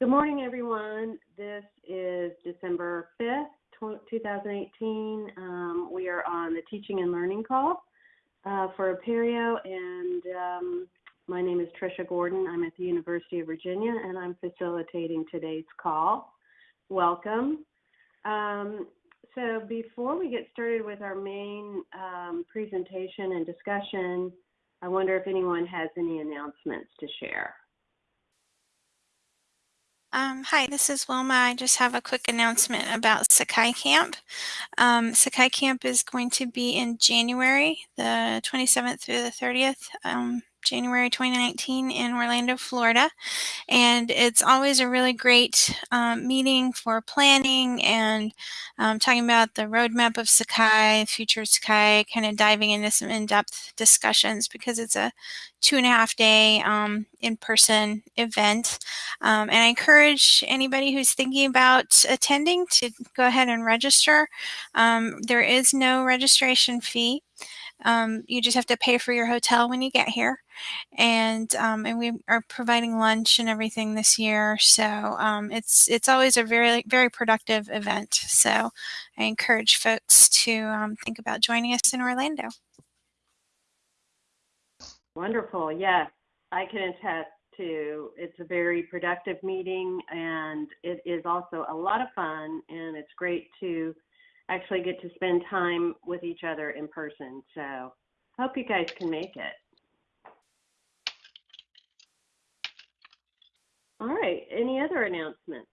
Good morning, everyone. This is December 5th, 2018. Um, we are on the teaching and learning call uh, for Apereo, and um, my name is Trisha Gordon. I'm at the University of Virginia, and I'm facilitating today's call. Welcome. Um, so before we get started with our main um, presentation and discussion, I wonder if anyone has any announcements to share. Um, hi, this is Wilma. I just have a quick announcement about Sakai Camp. Um, Sakai Camp is going to be in January, the 27th through the 30th. Um, January 2019 in Orlando, Florida. And it's always a really great um, meeting for planning and um, talking about the roadmap of Sakai, future Sakai, kind of diving into some in-depth discussions because it's a two and a half day um, in-person event. Um, and I encourage anybody who's thinking about attending to go ahead and register. Um, there is no registration fee. Um, you just have to pay for your hotel when you get here. And, um, and we are providing lunch and everything this year. So um, it's, it's always a very, very productive event. So I encourage folks to um, think about joining us in Orlando. Wonderful. Yes, I can attest to it's a very productive meeting and it is also a lot of fun and it's great to actually get to spend time with each other in person. So hope you guys can make it. All right, any other announcements?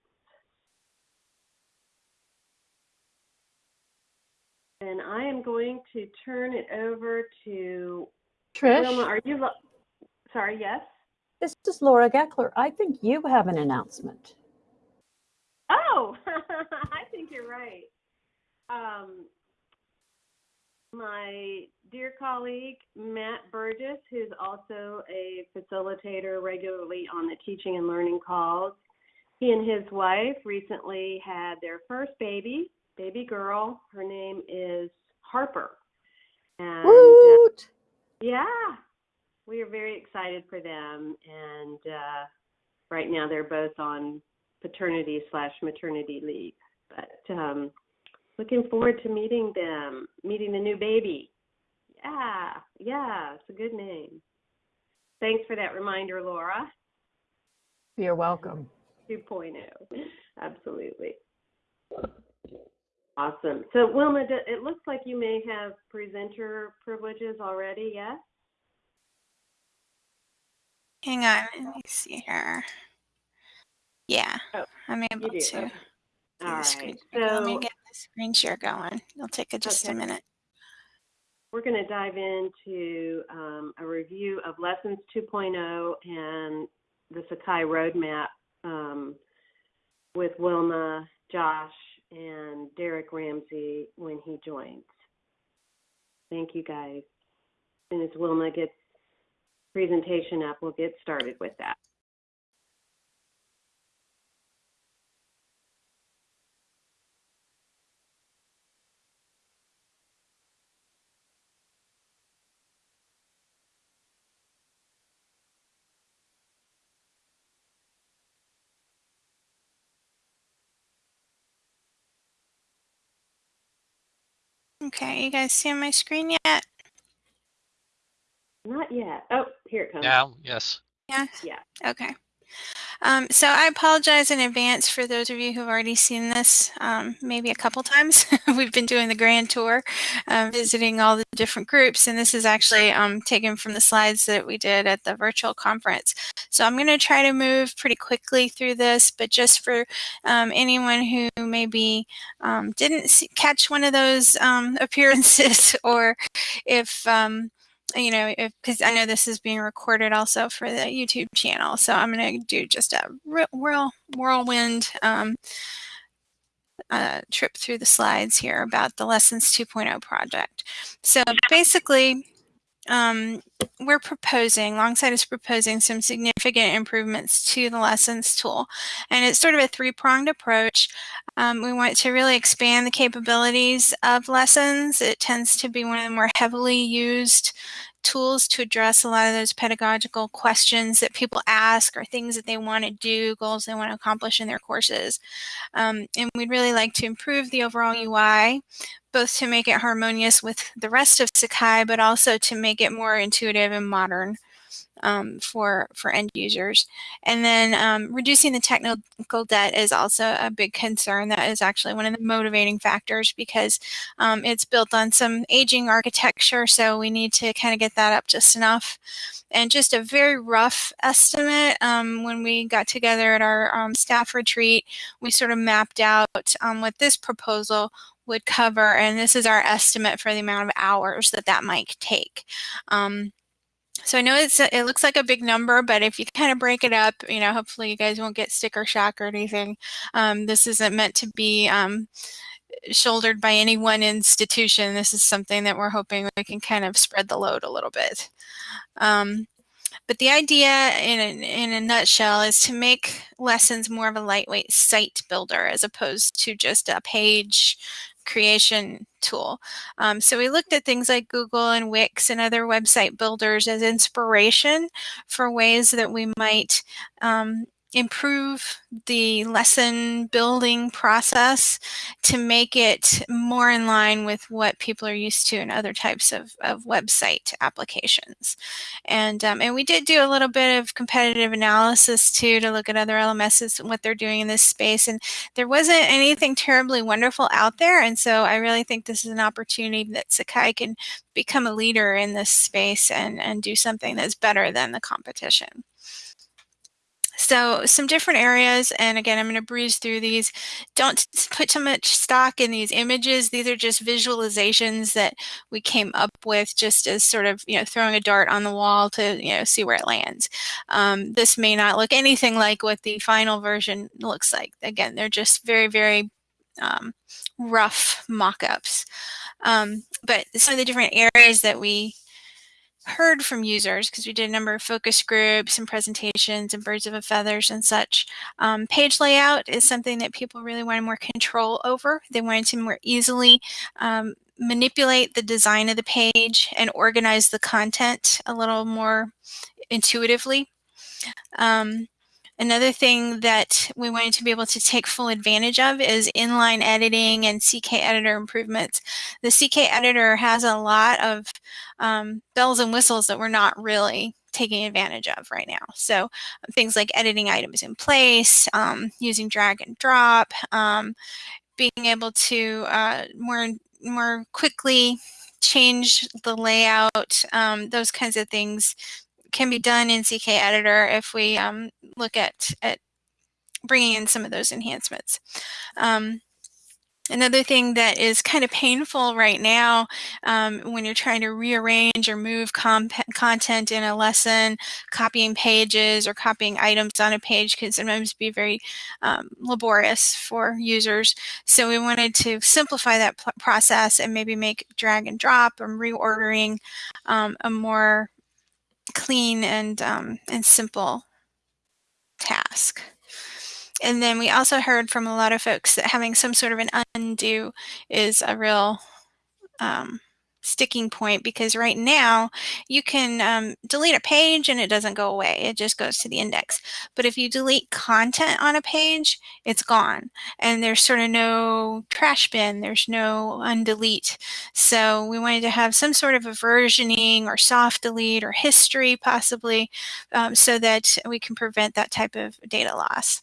And I am going to turn it over to Trish. Wilma. Are you, sorry, yes? This is Laura Gekeler. I think you have an announcement. Oh, I think you're right. Um, my dear colleague, Matt Burgess, who's also a facilitator regularly on the teaching and learning calls, he and his wife recently had their first baby, baby girl. Her name is Harper. And uh, yeah, we are very excited for them. And uh, right now they're both on paternity slash maternity leave. But um, Looking forward to meeting them, meeting the new baby. Yeah, yeah, it's a good name. Thanks for that reminder, Laura. You're welcome. 2.0, absolutely. Awesome. So Wilma, it looks like you may have presenter privileges already, yes? Hang on, let me see here. Yeah, oh, I'm able to. All right. So, let me get screen share going. It'll take a, just okay. a minute. We're going to dive into um, a review of Lessons 2.0 and the Sakai Roadmap um, with Wilma, Josh, and Derek Ramsey when he joins. Thank you, guys. As soon as Wilma gets presentation up, we'll get started with that. Okay, you guys see on my screen yet? Not yet. Oh, here it comes. Now, yes. Yeah? Yeah. Okay. Um, so I apologize in advance for those of you who've already seen this um, maybe a couple times. We've been doing the grand tour, uh, visiting all the different groups, and this is actually um, taken from the slides that we did at the virtual conference. So I'm going to try to move pretty quickly through this, but just for um, anyone who maybe um, didn't see, catch one of those appearances or if you know, because I know this is being recorded also for the YouTube channel. So I'm going to do just a real whirlwind um, uh, trip through the slides here about the Lessons 2.0 project. So basically, um, we're proposing, Longsight is proposing some significant improvements to the lessons tool. And it's sort of a three-pronged approach. Um, we want to really expand the capabilities of lessons. It tends to be one of the more heavily used tools to address a lot of those pedagogical questions that people ask or things that they want to do, goals they want to accomplish in their courses. Um, and we'd really like to improve the overall UI, both to make it harmonious with the rest of Sakai, but also to make it more intuitive and modern um, for for end users. And then um, reducing the technical debt is also a big concern. That is actually one of the motivating factors because um, it's built on some aging architecture, so we need to kind of get that up just enough. And just a very rough estimate, um, when we got together at our um, staff retreat, we sort of mapped out um, what this proposal would cover, and this is our estimate for the amount of hours that that might take. Um, so I know it's it looks like a big number, but if you kind of break it up, you know, hopefully you guys won't get sticker shock or anything. Um, this isn't meant to be um, shouldered by any one institution. This is something that we're hoping we can kind of spread the load a little bit. Um, but the idea in a, in a nutshell is to make lessons more of a lightweight site builder as opposed to just a page creation tool. Um, so we looked at things like Google and Wix and other website builders as inspiration for ways that we might um, improve the lesson building process to make it more in line with what people are used to in other types of, of website applications. And, um, and we did do a little bit of competitive analysis too to look at other LMSs and what they're doing in this space. And there wasn't anything terribly wonderful out there. And so I really think this is an opportunity that Sakai can become a leader in this space and, and do something that's better than the competition. So some different areas, and again, I'm going to breeze through these. Don't put too much stock in these images. These are just visualizations that we came up with just as sort of, you know, throwing a dart on the wall to, you know, see where it lands. Um, this may not look anything like what the final version looks like. Again, they're just very, very um, rough mock-ups. Um, but some of the different areas that we heard from users because we did a number of focus groups and presentations and birds of a feathers and such. Um, page layout is something that people really wanted more control over. They wanted to more easily um, manipulate the design of the page and organize the content a little more intuitively. Um, Another thing that we wanted to be able to take full advantage of is inline editing and CK editor improvements. The CK editor has a lot of um, bells and whistles that we're not really taking advantage of right now. So things like editing items in place, um, using drag and drop, um, being able to uh, more, more quickly change the layout, um, those kinds of things can be done in CK Editor if we um, look at, at bringing in some of those enhancements. Um, Another thing that is kind of painful right now um, when you're trying to rearrange or move content in a lesson, copying pages or copying items on a page can sometimes be very um, laborious for users. So we wanted to simplify that process and maybe make drag and drop and reordering um, a more clean and, um, and simple task. And then we also heard from a lot of folks that having some sort of an undo is a real um, sticking point because right now you can um, delete a page and it doesn't go away. It just goes to the index. But if you delete content on a page, it's gone. And there's sort of no trash bin. There's no undelete. So we wanted to have some sort of a versioning or soft delete or history possibly um, so that we can prevent that type of data loss.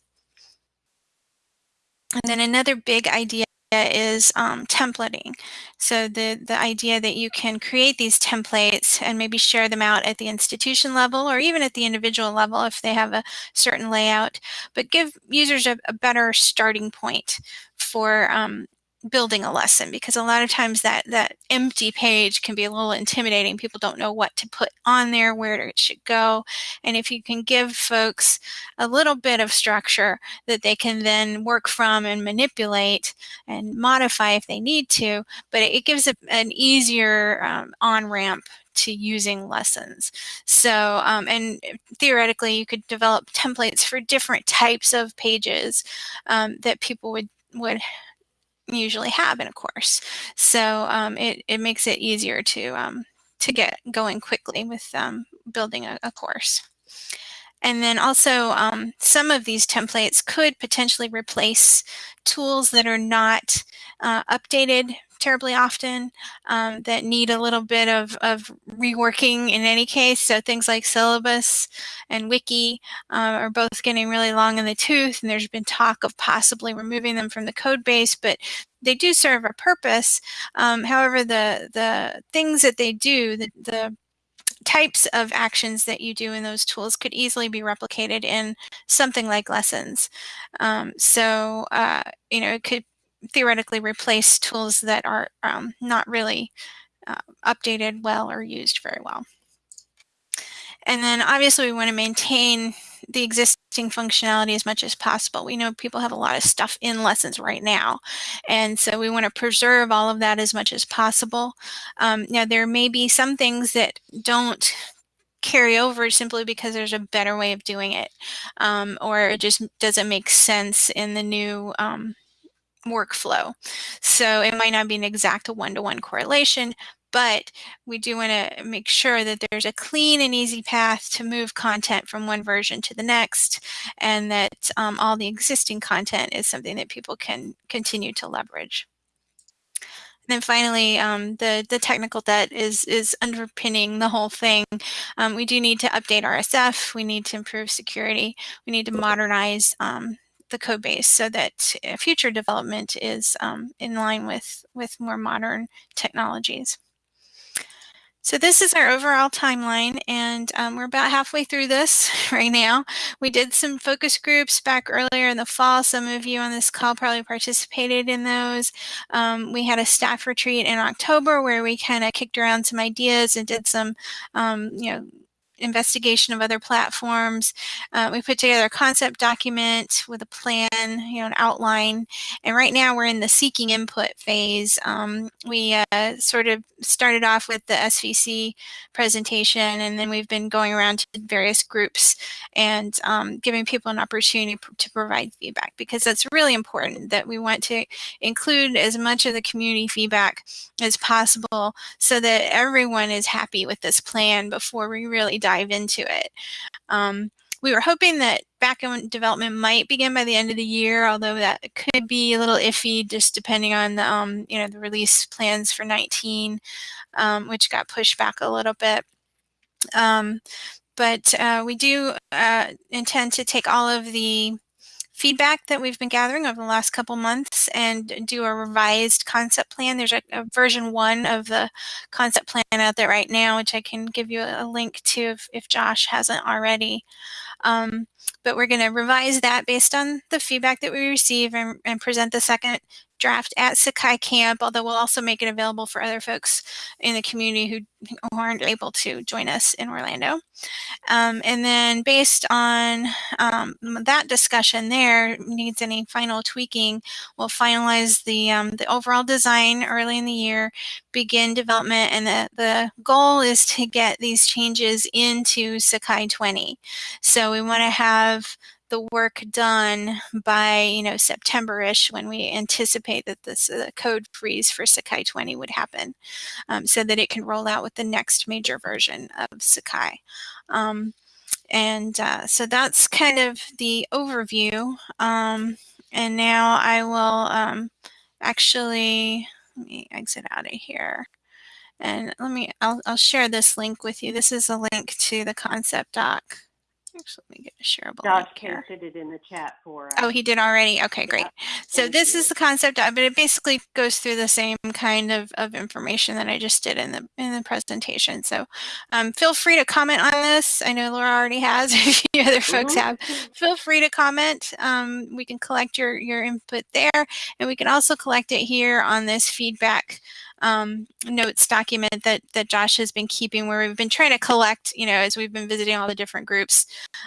And then another big idea is um, templating. So the, the idea that you can create these templates and maybe share them out at the institution level or even at the individual level if they have a certain layout, but give users a, a better starting point for um, building a lesson because a lot of times that that empty page can be a little intimidating people don't know what to put on there where it should go and if you can give folks a little bit of structure that they can then work from and manipulate and modify if they need to but it, gives a, an easier um, on-ramp to using lessons. So, um, and theoretically, you could develop templates for different types of pages um, that people would would usually have in a course. So um, it, it makes it easier to, um, to get going quickly with um, building a, a course. And then also um, some of these templates could potentially replace tools that are not uh, updated terribly often um, that need a little bit of, of reworking in any case. So things like syllabus and wiki uh, are both getting really long in the tooth and there's been talk of possibly removing them from the code base, but they do serve a purpose. Um, however, the, the things that they do, the, the types of actions that you do in those tools could easily be replicated in something like lessons. Um, so, uh, you know, it could theoretically replace tools that are um, not really uh, updated well or used very well. And then obviously we want to maintain the existing functionality as much as possible. We know people have a lot of stuff in lessons right now. And so we want to preserve all of that as much as possible. Um, now there may be some things that don't carry over simply because there's a better way of doing it um, or it just doesn't make sense in the new um, workflow. So it might not be an exact one-to-one -one correlation, but we do want to make sure that there's a clean and easy path to move content from one version to the next and that um, all the existing content is something that people can continue to leverage. And then finally, um, the, the technical debt is, is underpinning the whole thing. Um, we do need to update RSF. We need to improve security. We need to modernize um, the code base so that uh, future development is um, in line with, with more modern technologies. So this is our overall timeline and um, we're about halfway through this right now. We did some focus groups back earlier in the fall. Some of you on this call probably participated in those. Um, we had a staff retreat in October where we kind of kicked around some ideas and did some, um, you know, investigation of other platforms. Uh, we put together a concept document with a plan, you know, an outline. And right now we're in the seeking input phase. Um, we uh, sort of started off with the SVC presentation, and then we've been going around to various groups and um, giving people an opportunity to provide feedback because that's really important that we want to include as much of the community feedback as possible so that everyone is happy with this plan before we really dive into it. Um, we were hoping that backend development might begin by the end of the year, although that could be a little iffy just depending on the, um, you know, the release plans for 19, um, which got pushed back a little bit. Um, but uh, we do uh, intend to take all of the feedback that we've been gathering over the last couple months and do a revised concept plan. There's a, a, version one of the concept plan out there right now, which I can give you a, link to if, if, Josh hasn't already. Um, but we're going to revise that based on the feedback that we receive and, and present the second draft at Sakai Camp, although we'll also make it available for other folks in the community who, who aren't able to join us in Orlando. Um, and then based on um, that discussion there, needs any final tweaking, we'll finalize the, um, the overall design early in the year, begin development, and the, the goal is to get these changes into Sakai 20. So we want to have the work done by, you know, September-ish when we anticipate that this uh, code freeze for Sakai 20 would happen um, so that it can roll out with the next major version of Sakai. Um, and uh, so that's kind of the overview. Um, and now I will um, actually, let me exit out of here. And let me, I'll, I'll share this link with you. This is a link to the concept doc. Actually, let me get a shareable Josh link here. pasted it in the chat for us. Oh, he did already? Okay, great. So thank this you. is the concept, but it basically goes through the same kind of, of information that I just did in the in the presentation. So um, feel free to comment on this. I know Laura already has, a few other folks Mhm. have. Feel free to comment. Um, we can collect your, your input there, and we can also collect it here on this feedback um, notes document that, that Josh has been keeping where we've been trying to collect, you know, as we've been visiting all the different groups,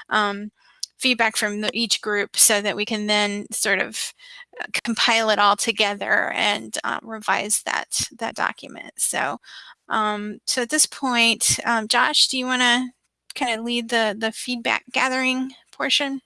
um, feedback from the, each group so that we can then sort of uh, compile it all together and uh, revise that, that document. So, um, so at this point, um, Josh, do you want to kind of lead the, the feedback gathering portion?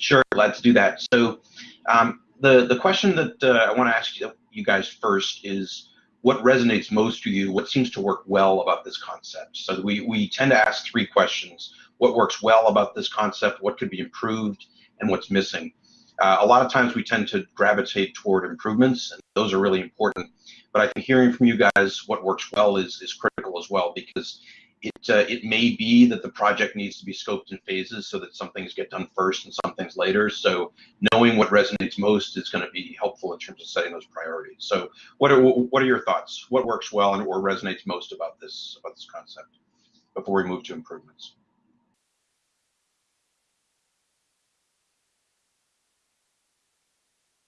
Sure, let's do that. So um, the the question that uh, I want to ask you, you guys first is what resonates most to you, what seems to work well about this concept. So we, we tend to ask three questions. What works well about this concept, what could be improved, and what's missing. Uh, a lot of times we tend to gravitate toward improvements, and those are really important. But I think hearing from you guys what works well is, is critical as well because it, uh, it may be that the project needs to be scoped in phases so that some things get done first and some things later. So knowing what resonates most is going to be helpful in terms of setting those priorities. So what are what are your thoughts? What works well and or resonates most about this about this concept before we move to improvements?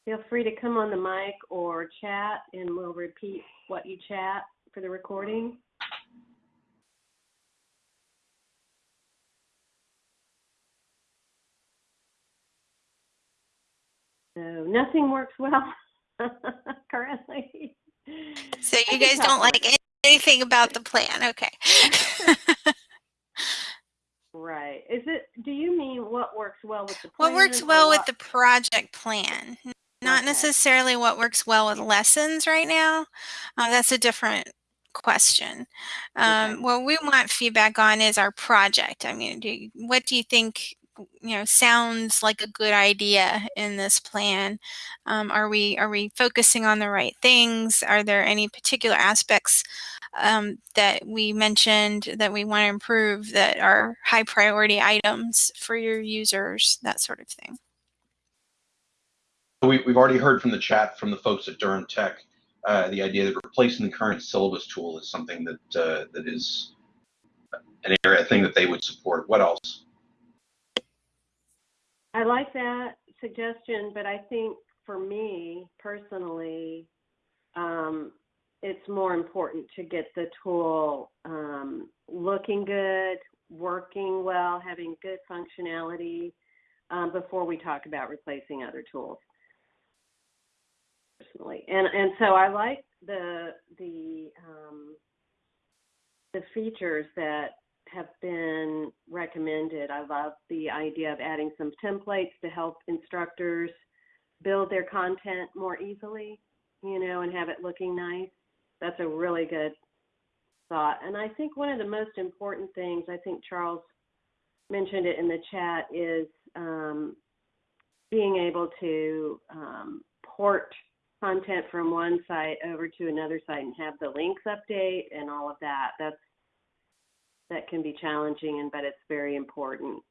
Feel free to come on the mic or chat and we'll repeat what you chat for the recording. So nothing works well currently. So you guys don't like anything about the plan. Okay. Right. Is it, do you mean what works well with the plan? what works or well with the project plan? Not Okay. necessarily what works well with lessons right now. Uh, that's a different question. Um, Okay. What we want feedback on is our project. I mean, do you, what do you think? You know, sounds like a good idea in this plan. Um, are we are we focusing on the right things? Are there any particular aspects um, that we mentioned that we want to improve that are high priority items for your users? That sort of thing. We, we've already heard from the chat from the folks at Durham Tech, uh, the idea that replacing the current syllabus tool is something that uh, that is an area, thing that they would support. What else? I like that suggestion, but I think for me personally, um, it's more important to get the tool um, looking good, working well, having good functionality um, before we talk about replacing other tools. Personally, and and so I like the the um, the features that have been recommended. I love the idea of adding some templates to help instructors build their content more easily, you know, and have it looking nice. That's a really good thought. And I think one of the most important things, I think Charles mentioned it in the chat, is um, being able to um, port content from one site over to another site and have the links update and all of that. That's that can be challenging and but it's very important.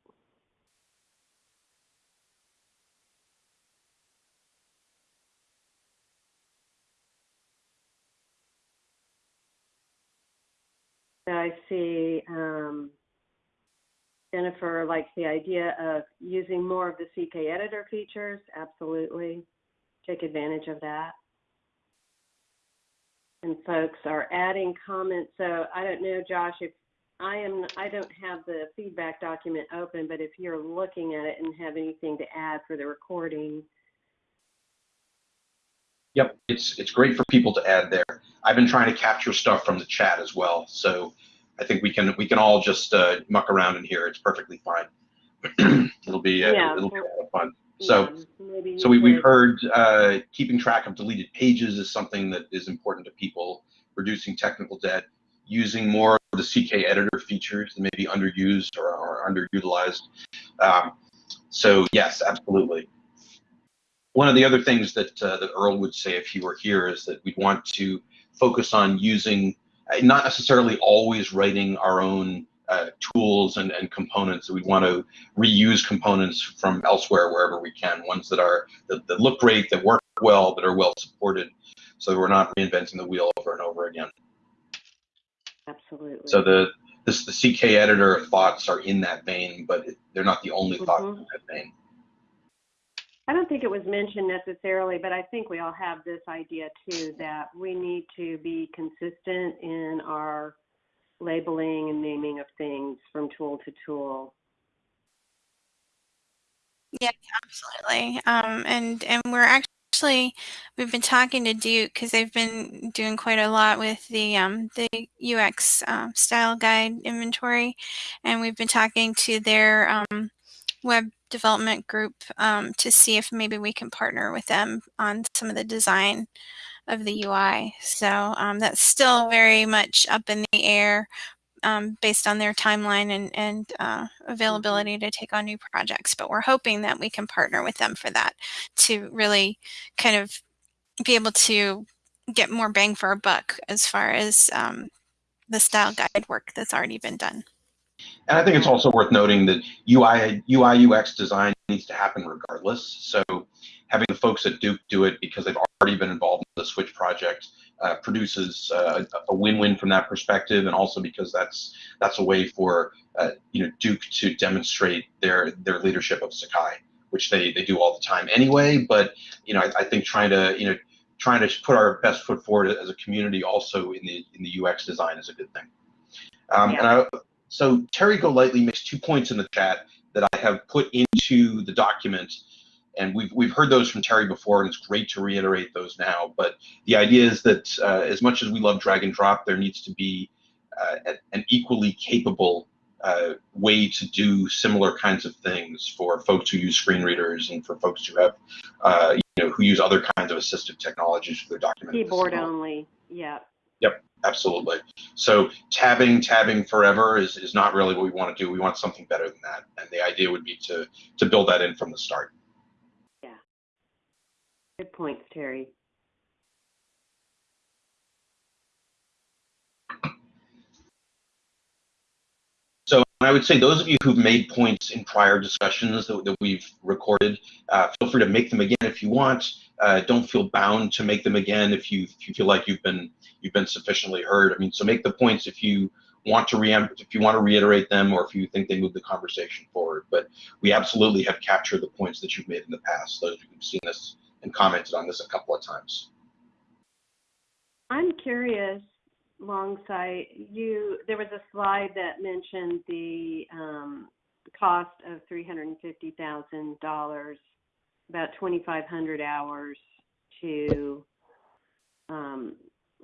I see um, Jennifer likes the idea of using more of the CK editor features. Absolutely. Take advantage of that. And folks are adding comments. So I don't know, Josh, if I am, I don't have the feedback document open, but if you're looking at it and have anything to add for the recording, Yep, it's it's great for people to add there. I've been trying to capture stuff from the chat as well, so I think we can we can all just uh, muck around in here. It's perfectly fine. it'll be uh, Yeah. it'll be a lot of fun. So yeah, so we, we've heard uh, keeping track of deleted pages is something that is important to people. Reducing technical debt, using more of the CK editor features that may be underused or, or underutilized. Um, so yes, absolutely. One of the other things that uh, that Earl would say if he were here is that we'd want to focus on using, uh, not necessarily always writing our own uh, tools and, and components. We want to reuse components from elsewhere wherever we can, ones that are that, that look great, that work well, that are well supported, so that we're not reinventing the wheel over and over again. Absolutely. So the this the CK editor thoughts are in that vein, but it, they're not the only thoughts Mhm. in that vein. I don't think it was mentioned necessarily, but I think we all have this idea too that we need to be consistent in our labeling and naming of things from tool to tool. Yeah, absolutely. Um, and and we're actually we've been talking to Duke because they've been doing quite a lot with the um, the UX um, style guide inventory, and we've been talking to their um, web development group um, to see if maybe we can partner with them on some of the design of the UI. So um, that's still very much up in the air um, based on their timeline and, and uh, availability to take on new projects. But we're hoping that we can partner with them for that to really kind of be able to get more bang for our buck as far as um, the style guide work that's already been done. And I think it's also worth noting that UI, UI UX design needs to happen regardless. So having the folks at Duke do it because they've already been involved in the Switch project uh, produces uh, a win-win from that perspective, and also because that's that's a way for uh, you know Duke to demonstrate their their leadership of Sakai, which they they do all the time anyway. But you know I, I think trying to you know trying to put our best foot forward as a community also in the in the UX design is a good thing. Um, Yeah. And I, so Terry Golightly makes two points in the chat that I have put into the document, and we've we've heard those from Terry before, and it's great to reiterate those now. But the idea is that uh, as much as we love drag and drop, there needs to be uh, an equally capable uh, way to do similar kinds of things for folks who use screen readers and for folks who have, uh, you know, who use other kinds of assistive technologies for their document. Keyboard only, yeah. Yep, absolutely. So tabbing, tabbing forever is, is not really what we want to do. We want something better than that. And the idea would be to, to build that in from the start. Good points, Terry. So I would say those of you who've made points in prior discussions that, that we've recorded, uh, feel free to make them again if you want. Uh, don't feel bound to make them again if you if you feel like you've been you've been sufficiently heard. I mean, so make the points if you want to re if you want to reiterate them or if you think they move the conversation forward. But we absolutely have captured the points that you've made in the past. Those who've seen this and commented on this a couple of times. I'm curious, Longsight, you, there was a slide that mentioned the um, cost of $350,000, about 2,500 hours to um,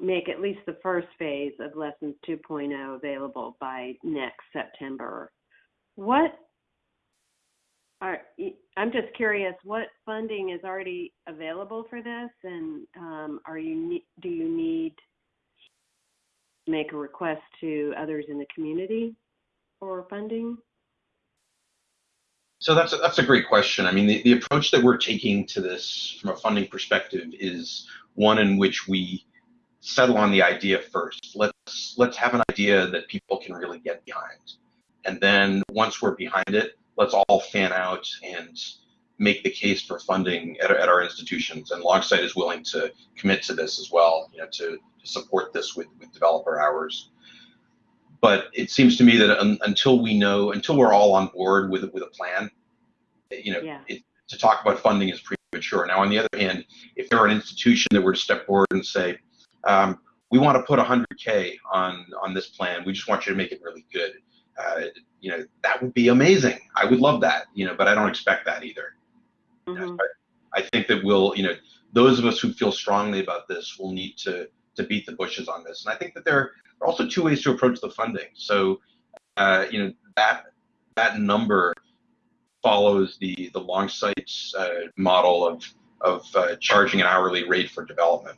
make at least the first phase of Lessons 2.0 available by next September. What are, I'm just curious, what funding is already available for this, and um, are you do you need to make a request to others in the community for funding? So that's a, that's a great question. I mean, the, the approach that we're taking to this from a funding perspective is one in which we settle on the idea first. Let's let's have an idea that people can really get behind, and then once we're behind it, let's all fan out and make the case for funding at, at our institutions. And Longsight is willing to commit to this as well, you know, to, to support this with, with developer hours. But it seems to me that un, until we know, until we're all on board with with a plan, you know, Yeah. it, to talk about funding is premature. Now, on the other hand, if there were an institution that were to step forward and say, um, we want to put 100K on on this plan, we just want you to make it really good. Uh, you know, that would be amazing. I would love that, you know, but I don't expect that either. Mhm. I think that we'll, you know, those of us who feel strongly about this will need to to beat the bushes on this. And I think that there are also two ways to approach the funding. So, uh, you know, that that number follows the the Longsight's uh, model of of uh, charging an hourly rate for development.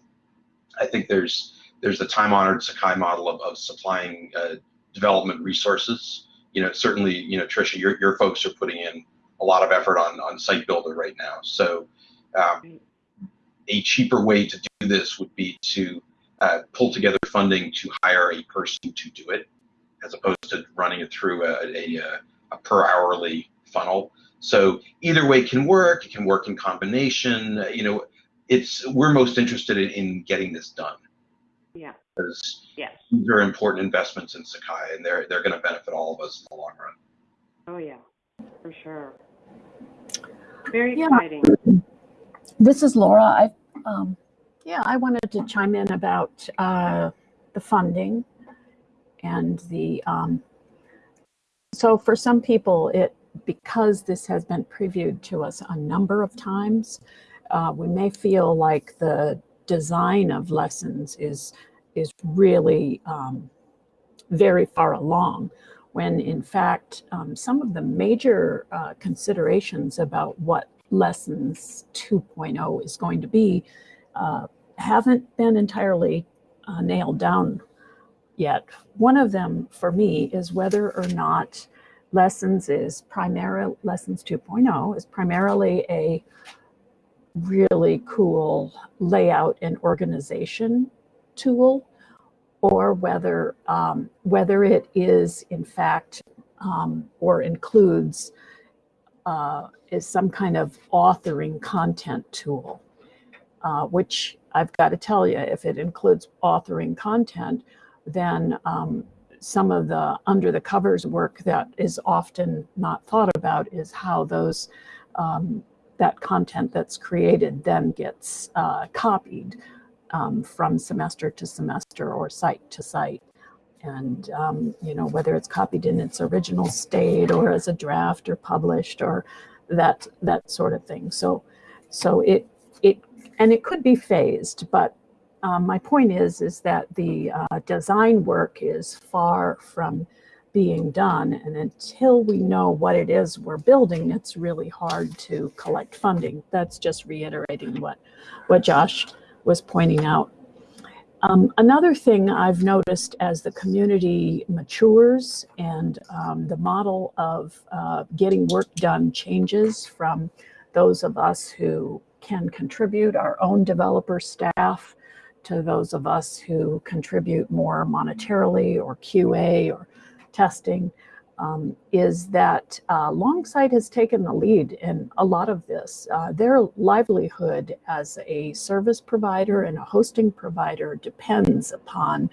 I think there's there's the time honored Sakai model of, of supplying uh, development resources. You know, certainly, you know, Trisha, your your folks are putting in a lot of effort on on Site Builder right now. So, um, a cheaper way to do this would be to uh, pull together funding to hire a person to do it, as opposed to running it through a, a, a per hourly funnel. So either way can work. It can work in combination. You know, it's we're most interested in, in getting this done Yeah, because yes. these are important investments in Sakai, and they're they're going to benefit all of us in the long run. Oh, yeah, for sure. Very Yeah. exciting. This is Laura. I, um, yeah, I wanted to chime in about uh, the funding and the. Um, so for some people, it because this has been previewed to us a number of times, uh, we may feel like the design of lessons is is really um, very far along when in fact um, some of the major uh, considerations about what lessons 2.0 is going to be uh, haven't been entirely uh, nailed down yet. One of them for me is whether or not lessons is primarily lessons 2.0 is primarily a really cool layout and organization tool or whether um, whether it is in fact um, or includes uh, is some kind of authoring content tool, uh, which I've got to tell you, if it includes authoring content, then um, some of the under the covers work that is often not thought about is how those um, that content that's created then gets uh, copied um, from semester to semester or site to site. And, um, you know, whether it's copied in its original state or as a draft or published or that, that sort of thing. So, so it, it, and it could be phased, but um, my point is, is that the uh, design work is far from being done. And until we know what it is we're building, it's really hard to collect funding. That's just reiterating what, what Josh was pointing out. Um, another thing I've noticed as the community matures and um, the model of uh, getting work done changes from those of us who can contribute our own developer staff to those of us who contribute more monetarily or QA or testing um, is that uh, Longsight has taken the lead in a lot of this. Uh, their livelihood as a service provider and a hosting provider depends upon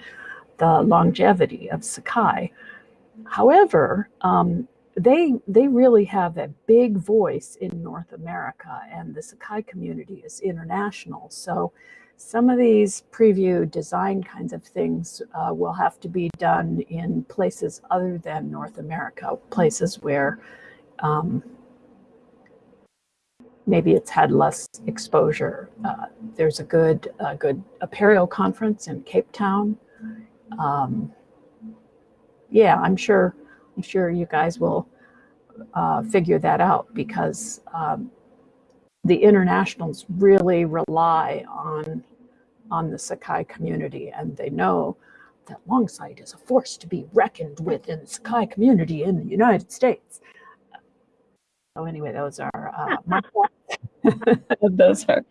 the longevity of Sakai. However, um, they they really have a big voice in North America, and the Sakai community is international. So some of these preview design kinds of things uh, will have to be done in places other than North America, places where um, maybe it's had less exposure. Uh, there's a good, a good Apereo conference in Cape Town. Um, yeah, I'm sure, I'm sure you guys will uh, figure that out because um, the internationals really rely on on the Sakai community and they know that Longsight is a force to be reckoned with in the Sakai community in the United States. So anyway, those are uh, my thoughts. those are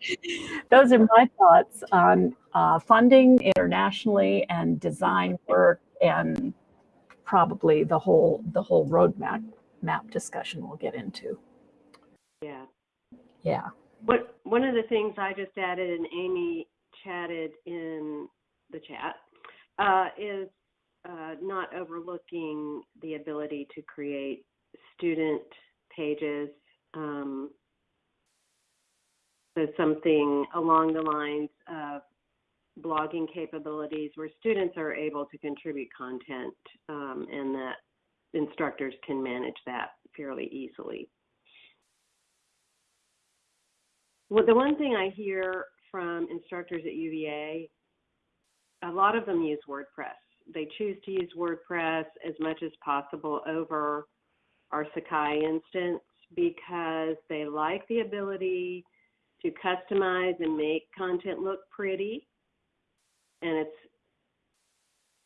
those are my thoughts on uh, funding internationally and design work and probably the whole the whole roadmap map discussion we'll get into. Yeah. Yeah. What one of the things I just added, and Amy chatted in the chat, uh, is uh, not overlooking the ability to create student pages. Um, so something along the lines of blogging capabilities where students are able to contribute content um, and that instructors can manage that fairly easily. Well, the one thing I hear from instructors at UVA, a lot of them use WordPress. They choose to use WordPress as much as possible over our Sakai instance because they like the ability to customize and make content look pretty. And it's,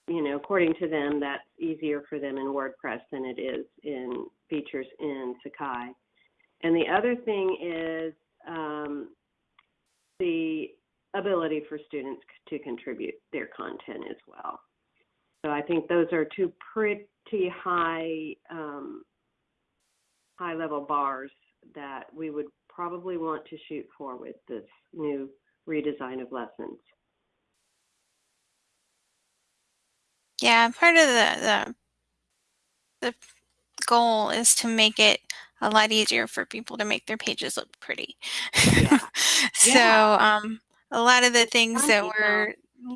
you know, according to them, that's easier for them in WordPress than it is in features in Sakai. And the other thing is um, the ability for students to contribute their content as well. So I think those are two pretty high um, high level bars that we would probably want to shoot for with this new redesign of lessons. Yeah, part of the, the the goal is to make it a lot easier for people to make their pages look pretty. Yeah. so Yeah. um, a lot of the things that we're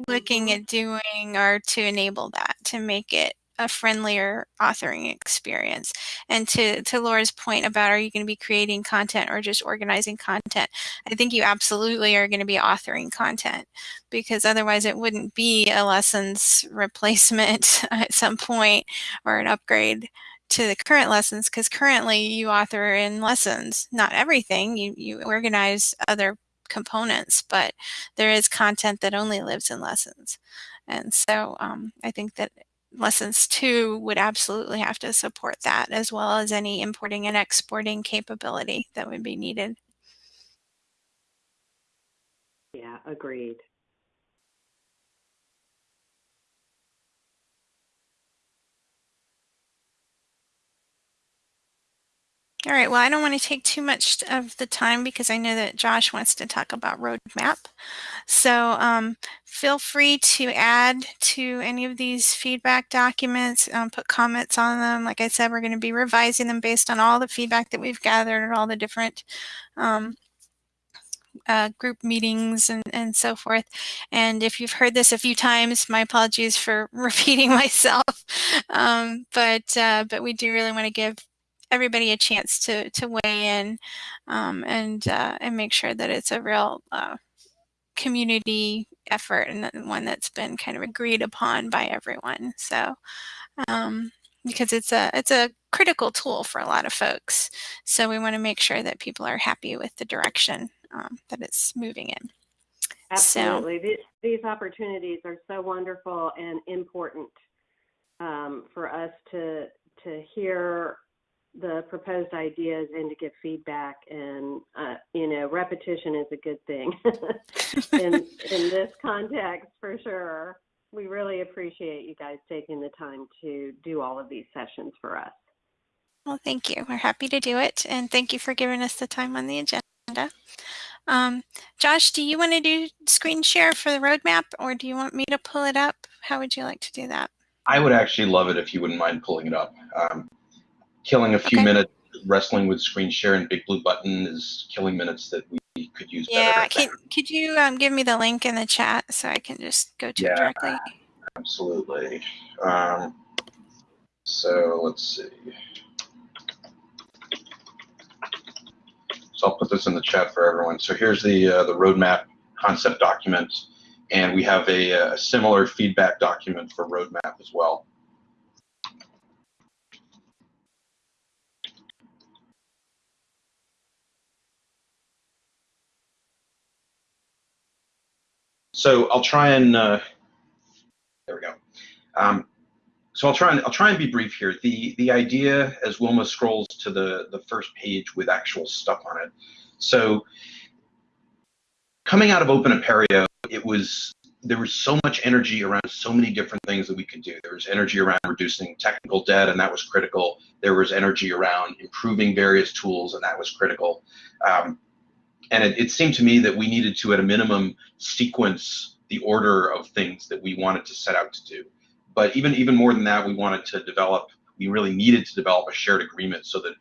looking Mhm. at doing are to enable that, to make it a friendlier authoring experience. And to, to Laura's point about are you going to be creating content or just organizing content? I think you absolutely are going to be authoring content because otherwise it wouldn't be a lessons replacement at some point or an upgrade to the current lessons because currently you author in lessons, not everything. You, you organize other components, but there is content that only lives in lessons. And so um, I think that lessons two would absolutely have to support that as well as any importing and exporting capability that would be needed. Yeah, agreed. All right, well, I don't want to take too much of the time because I know that Josh wants to talk about roadmap. So um, feel free to add to any of these feedback documents, um, put comments on them. Like I said, we're going to be revising them based on all the feedback that we've gathered and all the different um, uh, group meetings and, and so forth. And if you've heard this a few times, my apologies for repeating myself. Um, but uh, but we do really want to give everybody a chance to to weigh in um, and uh, and make sure that it's a real uh, community effort and one that's been kind of agreed upon by everyone. So um, because it's a it's a critical tool for a lot of folks. So we want to make sure that people are happy with the direction um, that it's moving in. Absolutely. These, these opportunities are so wonderful and important um, for us to to hear the proposed ideas and to give feedback. And uh, you know, repetition is a good thing in in this context for sure. We really appreciate you guys taking the time to do all of these sessions for us. Well, thank you. We're happy to do it, and thank you for giving us the time on the agenda. Um, Josh, do you want to do screen share for the roadmap, or do you want me to pull it up? How would you like to do that? I would actually love it if you wouldn't mind pulling it up. Um, killing a few Okay. minutes wrestling with screen share and big blue button is killing minutes that we could use Yeah, better. can, could you um, give me the link in the chat so I can just go to Yeah. it directly? Absolutely. Um, so let's see. So I'll put this in the chat for everyone. So here's the uh, the roadmap concept document, and we have a, a similar feedback document for roadmap as well. So I'll try and uh, there we go. Um, so I'll try and I'll try and be brief here. The the idea as Wilma scrolls to the the first page with actual stuff on it. So coming out of Open Apereo, it was there was so much energy around so many different things that we could do. There was energy around reducing technical debt, and that was critical. There was energy around improving various tools, and that was critical. Um, and it, it seemed to me that we needed to, at a minimum, sequence the order of things that we wanted to set out to do. But even even more than that, we wanted to develop. We really needed to develop a shared agreement so that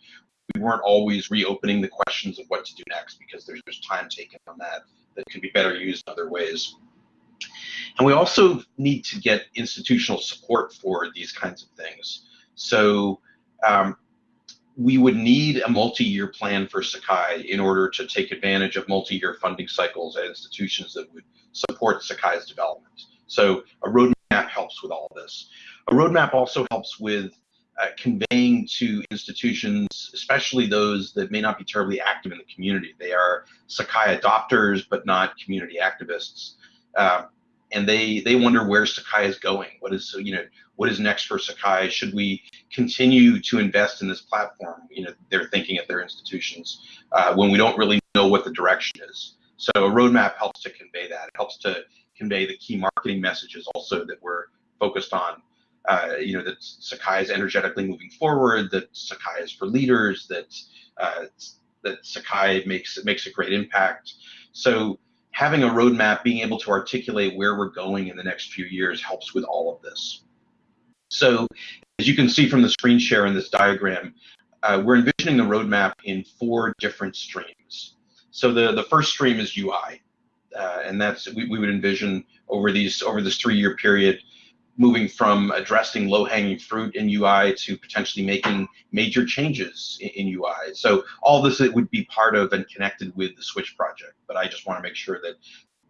we weren't always reopening the questions of what to do next because there's just time taken on that that could be better used other ways. And we also need to get institutional support for these kinds of things. So um, we would need a multi-year plan for Sakai in order to take advantage of multi-year funding cycles at institutions that would support Sakai's development. So a roadmap helps with all this. A roadmap also helps with uh, conveying to institutions, especially those that may not be terribly active in the community. They are Sakai adopters, but not community activists. Uh, and they they wonder where Sakai is going. What is you know what is next for Sakai? Should we continue to invest in this platform? You know they're thinking at their institutions uh, when we don't really know what the direction is. So a roadmap helps to convey that. It helps to convey the key marketing messages also that we're focused on. Uh, you know that Sakai is energetically moving forward. That Sakai is for leaders. That uh, that Sakai makes makes a great impact. So having a roadmap, being able to articulate where we're going in the next few years helps with all of this. So as you can see from the screen share in this diagram, uh, we're envisioning the roadmap in four different streams. So the, the first stream is UI, uh, and that's we, we would envision over these over this three-year period moving from addressing low-hanging fruit in UI to potentially making major changes in, UI. So all this it would be part of and connected with the Switch project. But I just want to make sure that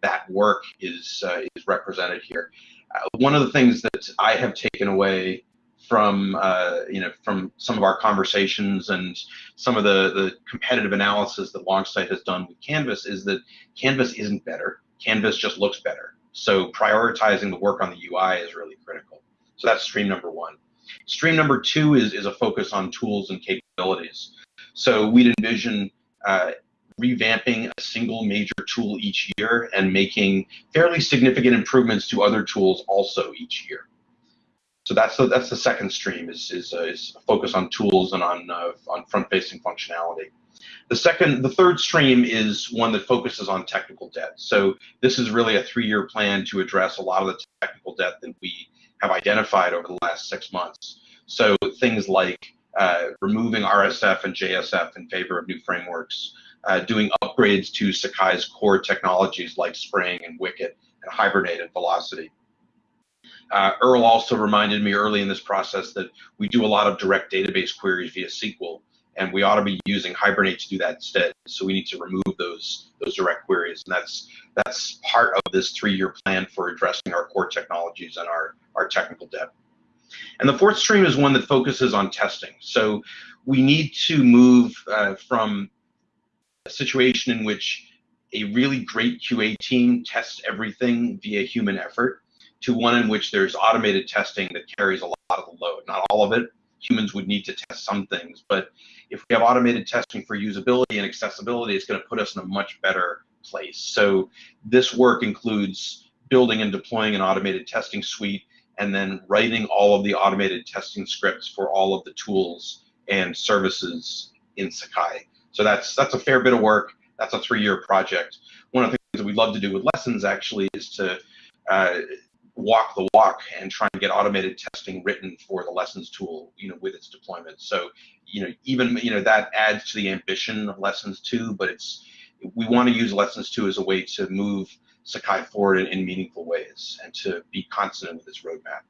that work is uh, is represented here. Uh, one of the things that I have taken away from uh, you know from some of our conversations and some of the the competitive analysis that Longsight has done with Canvas is that Canvas isn't better. Canvas just looks better. So prioritizing the work on the UI is really critical. So that's stream number one. Stream number two is is a focus on tools and capabilities. So we'd envision uh, revamping a single major tool each year and making fairly significant improvements to other tools also each year. So that's the, that's the second stream is is, uh, is a focus on tools and on uh, on front-facing functionality. The second, the third stream is one that focuses on technical debt. So this is really a three-year plan to address a lot of the technical debt that we have identified over the last six months. So things like uh, removing RSF and JSF in favor of new frameworks, uh, doing upgrades to Sakai's core technologies like Spring and Wicket and Hibernate and Velocity. Uh, Earl also reminded me early in this process that we do a lot of direct database queries via SQL, and we ought to be using Hibernate to do that instead. So we need to remove those those direct queries, and that's that's part of this three-year plan for addressing our core technologies and our our technical debt. And the fourth stream is one that focuses on testing. So we need to move uh, from a situation in which a really great QA team tests everything via human effort to one in which there's automated testing that carries a lot of the load. Not all of it. Humans would need to test some things, but if we have automated testing for usability and accessibility, it's going to put us in a much better place. So this work includes building and deploying an automated testing suite and then writing all of the automated testing scripts for all of the tools and services in Sakai. So that's that's a fair bit of work. That's a three-year project. One of the things that we'd love to do with lessons actually is to uh, walk the walk and try and get automated testing written for the lessons tool, you know, with its deployment. So, you know, even you know that adds to the ambition of lessons two, but it's we want to use lessons two as a way to move Sakai forward in, in meaningful ways and to be consonant with its roadmap.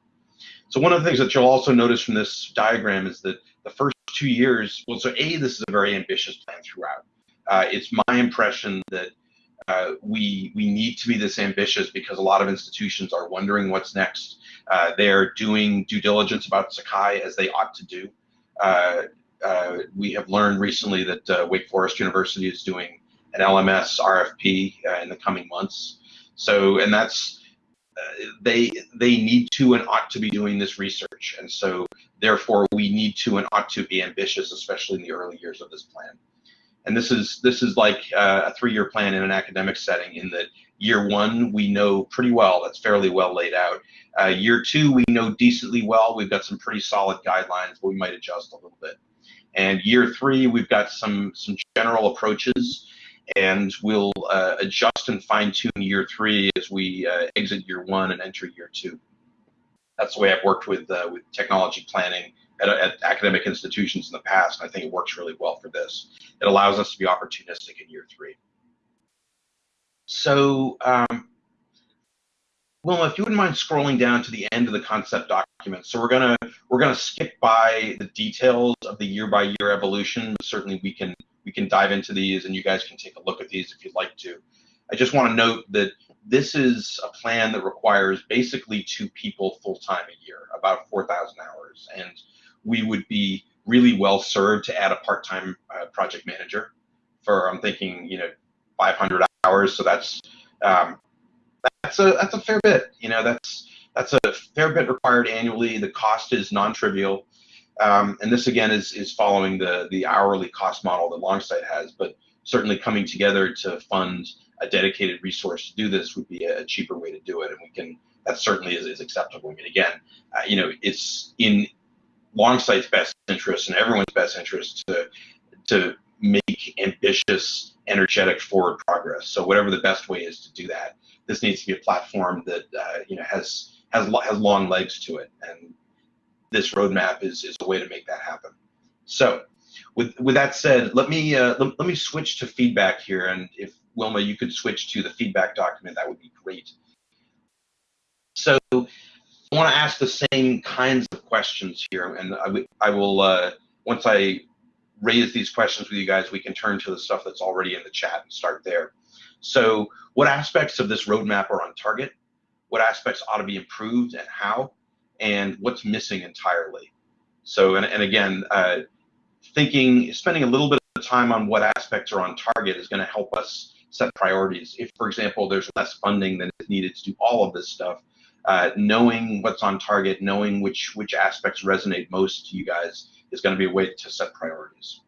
So one of the things that you'll also notice from this diagram is that the first two years, well, so A, this is a very ambitious plan throughout. Uh, it's my impression that uh, we we need to be this ambitious because a lot of institutions are wondering what's next. Uh, they're doing due diligence about Sakai as they ought to do. Uh, uh, we have learned recently that uh, Wake Forest University is doing an LMS RFP in the coming months. So, and that's they they need to and ought to be doing this research, and so therefore we need to and ought to be ambitious, especially in the early years of this plan. And this is this is like uh, a three-year plan in an academic setting. In that year one we know pretty well, that's fairly well laid out. Uh, year two we know decently well. We've got some pretty solid guidelines, but we might adjust a little bit. And year three we've got some some general approaches and we'll uh, adjust and fine tune year three as we uh, exit year one and enter year two. That's the way I've worked with uh, with technology planning at, at, academic institutions in the past, and I think it works really well for this. It allows us to be opportunistic in year three. So, um, if you wouldn't mind scrolling down to the end of the concept document. So we're gonna we're gonna skip by the details of the year by year evolution. Certainly, we can we can dive into these, and you guys can take a look at these if you'd like to. I just want to note that this is a plan that requires basically two people full time a year, about 4,000 hours, and we would be really well served to add a part-time uh, project manager for I'm thinking you know 500 hours. So that's um, that's a that's a fair bit. You know that's that's a fair bit required annually. The cost is non-trivial, um, and this again is is following the the hourly cost model that Longsight has, but certainly coming together to fund a dedicated resource to do this would be a cheaper way to do it, and we can that certainly is, is acceptable. I mean, again, uh, you know, it's in Longsight's best interest and everyone's best interest to to make ambitious, energetic forward progress. So whatever the best way is to do that, this needs to be a platform that uh, you know has has has long legs to it, and this roadmap is is a way to make that happen. So with with that said, let me uh, let, let me switch to feedback here, and if Wilma, you could switch to the feedback document, that would be great. So want to ask the same kinds of questions here, and I, will, uh, once I raise these questions with you guys, we can turn to the stuff that's already in the chat and start there. So what aspects of this roadmap are on target? What aspects ought to be improved and how? and what's missing entirely. So, and, and again, uh, thinking, spending a little bit of time on what aspects are on target is going to help us set priorities. If, for example, there's less funding than is needed to do all of this stuff, uh, knowing what's on target, knowing which which aspects resonate most to you guys is going to be a way to set priorities.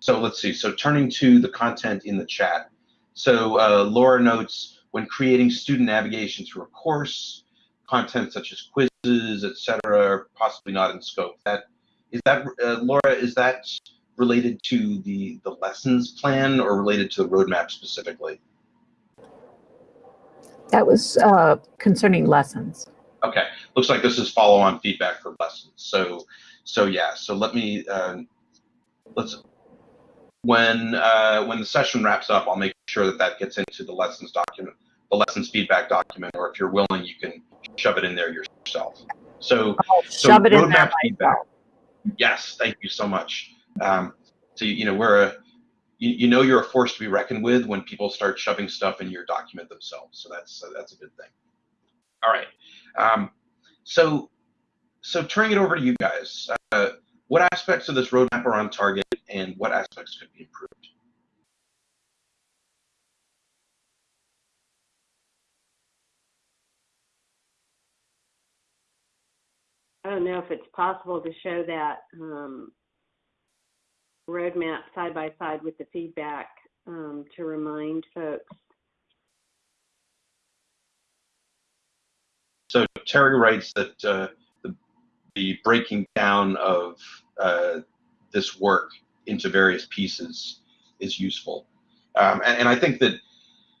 So let's see. So turning to the content in the chat. So uh, Laura notes when creating student navigation through a course, content such as quizzes, etc., possibly not in scope. That is that uh, Laura. Is that related to the the lessons plan or related to the roadmap specifically? That was uh, concerning lessons. Okay, looks like this is follow-on feedback for lessons. So, so yeah. So let me uh, let's when uh, when the session wraps up, I'll make sure that that gets into the lessons document, the lessons feedback document, or if you're willing, you can shove it in there yourself. So, I'll so shove it in there feedback. myself. Yes, thank you so much. Um, so you know we're a you, you know you're a force to be reckoned with when people start shoving stuff in your document themselves. So that's so that's a good thing. All right. Um, so so turning it over to you guys. Uh, what aspects of this roadmap are on target, and what aspects could be improved? I don't know if it's possible to show that um, roadmap side by side with the feedback um, to remind folks. So Terry writes that uh, the, the breaking down of uh, this work into various pieces is useful. Um, and, and I think that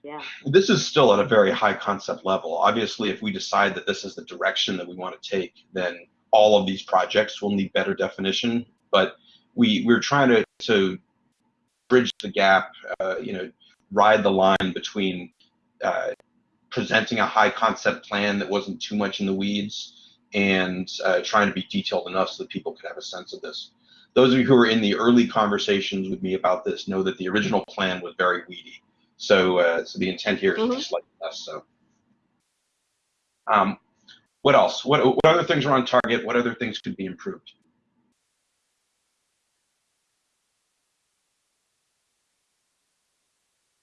Yeah. this is still at a very high concept level. Obviously, if we decide that this is the direction that we want to take, then all of these projects will need better definition. But we we're trying to to bridge the gap, uh, you know, ride the line between uh, presenting a high concept plan that wasn't too much in the weeds and uh, trying to be detailed enough so that people could have a sense of this. Those of you who were in the early conversations with me about this know that the original plan was very weedy. So, uh, so the intent here is Mhm. just slightly less so. Um, what else? What, what other things are on target? What other things could be improved?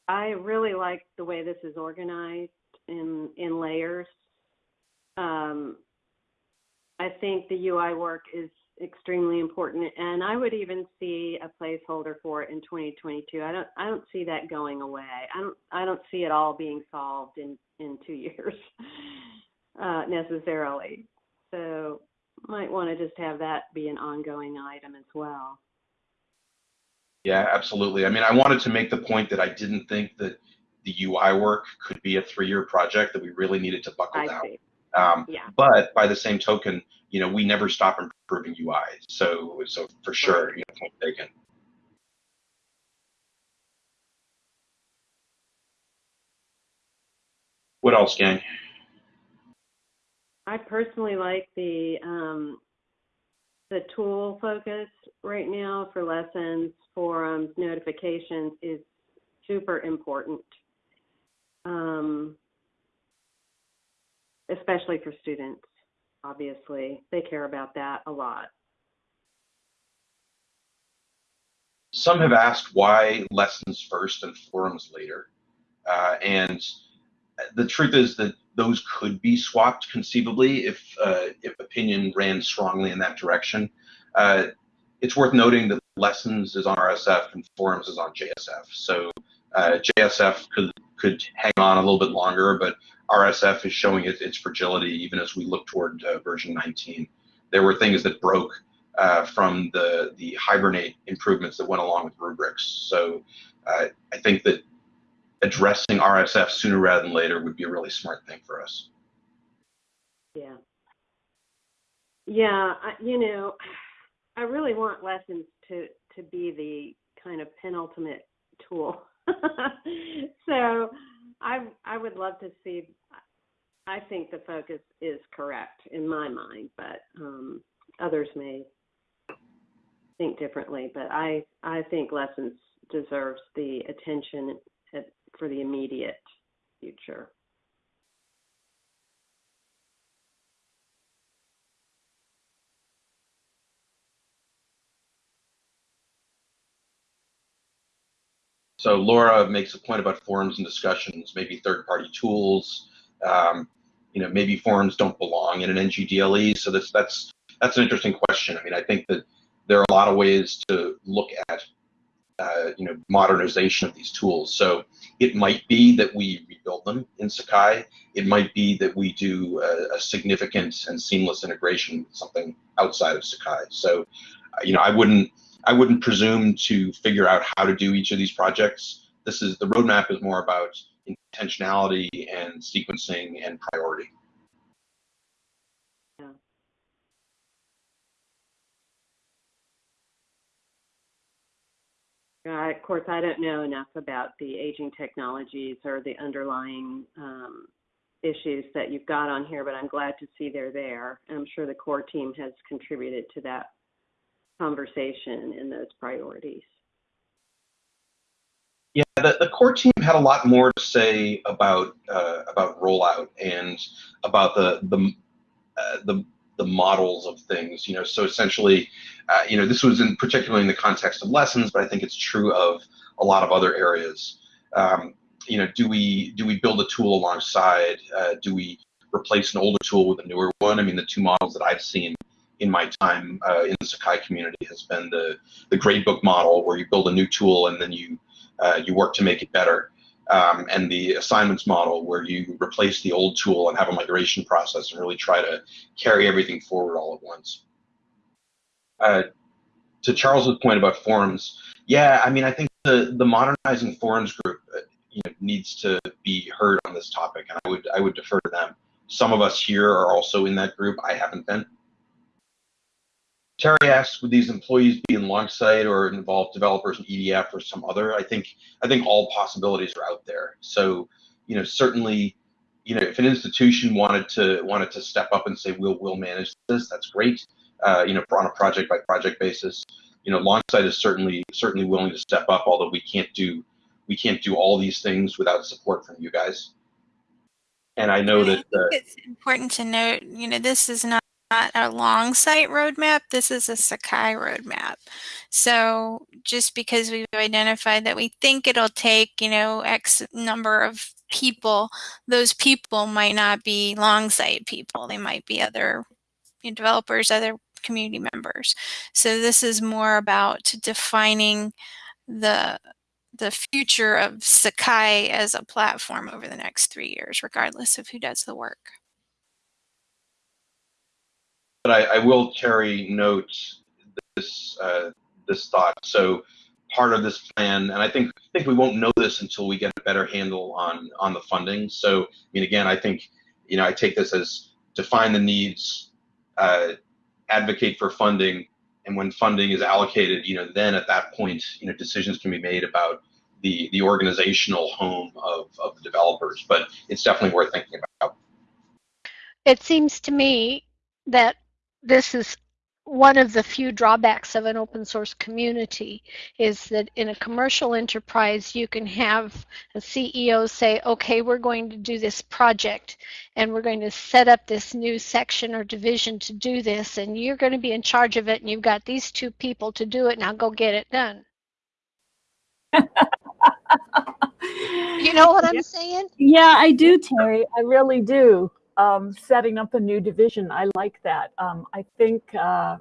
I really like the way this is organized in in layers. Um, I think the UI work is extremely important, and I would even see a placeholder for it in 2022. I don't I don't see that going away. I don't I don't see it all being solved in in two years uh, necessarily. So might want to just have that be an ongoing item as well. Yeah, absolutely. I mean, I wanted to make the point that I didn't think that the UI work could be a three-year project, that we really needed to buckle I down. see. Um, Yeah. but by the same token, you know, we never stop improving UI. So, so for sure, you know, point taken. What else, gang? I personally like the um, the tool focus right now for lessons, forums, notifications is super important, um, especially for students. Obviously, they care about that a lot. Some have asked why lessons first and forums later. Uh, and the truth is that those could be swapped conceivably if, uh, if opinion ran strongly in that direction. Uh, it's worth noting that lessons is on RSF and forums is on JSF. So uh, JSF could, could hang on a little bit longer, but RSF is showing its, its fragility even as we look toward uh, version 19. There were things that broke uh, from the the hibernate improvements that went along with rubrics. So uh, I think that addressing RSF sooner rather than later would be a really smart thing for us. Yeah. Yeah, I, you know, I really want lessons to to be the kind of penultimate tool. so I I would love to see I think the focus is correct in my mind, but um, others may think differently. But I I think lessons deserves the attention at, for the immediate future. So Laura makes a point about forums and discussions, maybe third-party tools. Um, you know, maybe forums don't belong in an NGDLE. So that's that's that's an interesting question. I mean, I think that there are a lot of ways to look at uh, you know modernization of these tools. So it might be that we rebuild them in Sakai. It might be that we do a, a significant and seamless integration with something outside of Sakai. So uh, you know, I wouldn't I wouldn't presume to figure out how to do each of these projects. This is the roadmap is more about intentionality and sequencing and priority. Of course, I don't know enough about the aging technologies or the underlying um, issues that you've got on here, but I'm glad to see they're there. I'm sure the core team has contributed to that conversation and those priorities. Yeah, the, the core team had a lot more to say about uh, about rollout and about the the uh, the the models of things. You know, so essentially, uh, you know, this was in particularly in the context of lessons, but I think it's true of a lot of other areas. Um, you know, do we do we build a tool alongside? Uh, do we replace an older tool with a newer one? I mean, the two models that I've seen in my time uh, in the Sakai community has been the the gradebook model, where you build a new tool and then you uh, you work to make it better. Um, and the assignments model where you replace the old tool and have a migration process and really try to carry everything forward all at once. Uh, to Charles's point about forums, yeah, I mean, I think the the modernizing forums group uh, you know, needs to be heard on this topic, and I would I would defer to them. Some of us here are also in that group. I haven't been. Terry asks, would these employees be in Longsight or involve developers in EDF or some other? I think I think all possibilities are out there. So, you know, certainly, you know, if an institution wanted to wanted to step up and say we'll we'll manage this, that's great. Uh, you know, on a project by project basis. You know, Longsight is certainly certainly willing to step up, although we can't do we can't do all these things without support from you guys. And I know And that think uh, it's important to note, you know, this is not not a Longsight roadmap. This is a Sakai roadmap. So just because we've identified that we think it'll take, you know, X number of people, those people might not be Longsight people. They might be other developers, other community members. So this is more about defining the the future of Sakai as a platform over the next three years, regardless of who does the work. But I, I will carry note this uh, this thought. So part of this plan, and I think I think we won't know this until we get a better handle on on the funding. So I mean, again, I think you know I take this as define the needs, uh, advocate for funding, and when funding is allocated, you know, then at that point, you know, decisions can be made about the the organizational home of of the developers. But it's definitely worth thinking about. It seems to me that this is one of the few drawbacks of an open source community is that in a commercial enterprise you can have a CEO say okay we're going to do this project and we're going to set up this new section or division to do this and you're going to be in charge of it and you've got these two people to do it now go get it done you know what i'm saying Yeah, I do, Terry. I really do. Um, setting up a new division, I like that. Um, I think uh,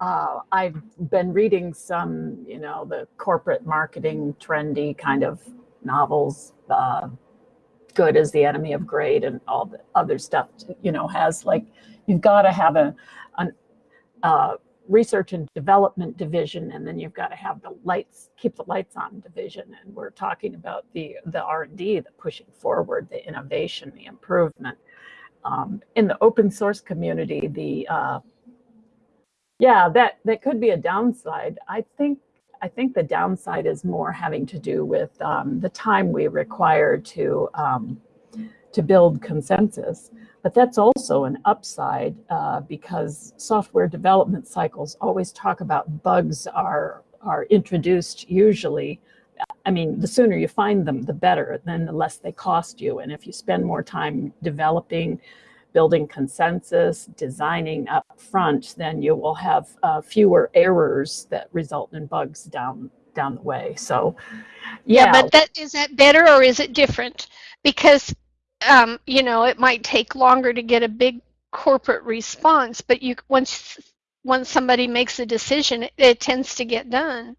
uh, I've been reading some, you know, the corporate marketing trendy kind of novels. Uh, Good is the enemy of great, and all the other stuff. You know, has like you've got to have a an uh, research and development division, and then you've got to have the lights, keep the lights on division. And we're talking about the the R and D, the pushing forward, the innovation, the improvement. Um, in the open source community, the uh, yeah, that that could be a downside. I think I think the downside is more having to do with um, the time we require to um, to build consensus. But that's also an upside uh, because software development cycles always talk about bugs are are introduced usually. I mean, the sooner you find them, the better. Then the less they cost you. And if you spend more time developing, building consensus, designing up front, then you will have uh, fewer errors that result in bugs down down the way. So, yeah, but that is that better or is it different? Because um, you know, it might take longer to get a big corporate response, but you once once somebody makes a decision, it, it tends to get done.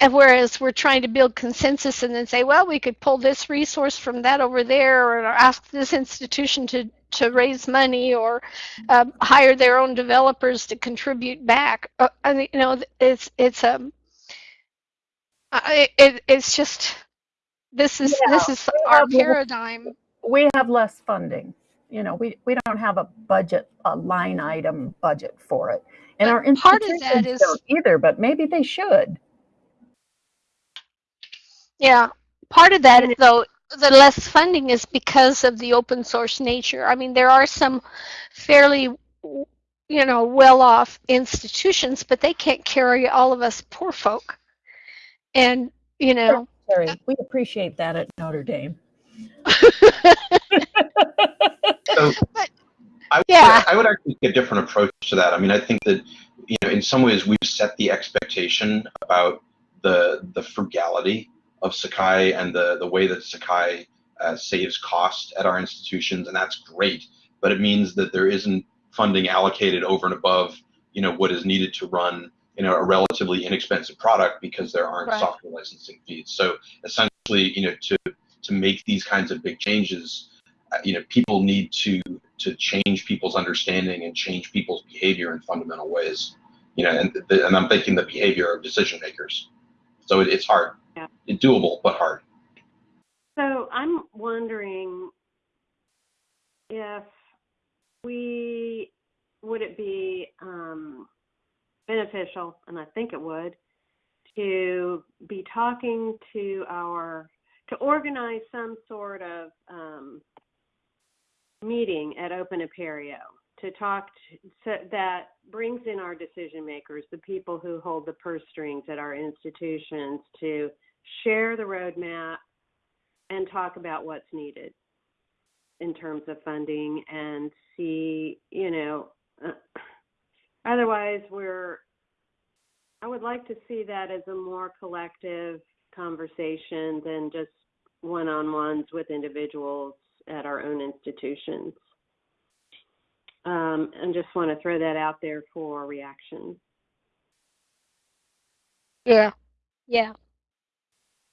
And whereas we're trying to build consensus and then say, well, we could pull this resource from that over there, or ask this institution to to raise money, or um, hire their own developers to contribute back. Uh, I mean, you know, it's it's um, I, it, it's just this is Yeah, this is our paradigm. we have less funding. You know, we, we don't have a budget, a line item budget for it. And our But part of that institutions is- don't either, but maybe they should. Yeah, part of that though, the less funding is because of the open source nature. I mean, there are some fairly, you know, well-off institutions, but they can't carry all of us poor folk. And you know, Terry, we appreciate that at Notre Dame. So But- I would, yeah. I would actually take a different approach to that. I mean, I think that you know, in some ways, we've set the expectation about the the frugality of Sakai and the the way that Sakai uh, saves cost at our institutions, and that's great. But it means that there isn't funding allocated over and above you know what is needed to run you know a relatively inexpensive product because there aren't Right. software licensing fees. So essentially, you know, to to make these kinds of big changes, uh, you know, people need to to change people's understanding and change people's behavior in fundamental ways. You know, and the, and I'm thinking the behavior of decision makers. So it, it's hard, Yeah. it's doable, but hard. So I'm wondering if we would it be um, beneficial, and I think it would, to be talking to our to organize some sort of um, meeting at Open Apereo to talk to, that brings in our decision makers, the people who hold the purse strings at our institutions, to share the roadmap and talk about what's needed in terms of funding and see, you know, uh, otherwise we're, I would like to see that as a more collective conversation than just one-on-ones with individuals at our own institutions. Um, and just want to throw that out there for reaction. yeah, yeah,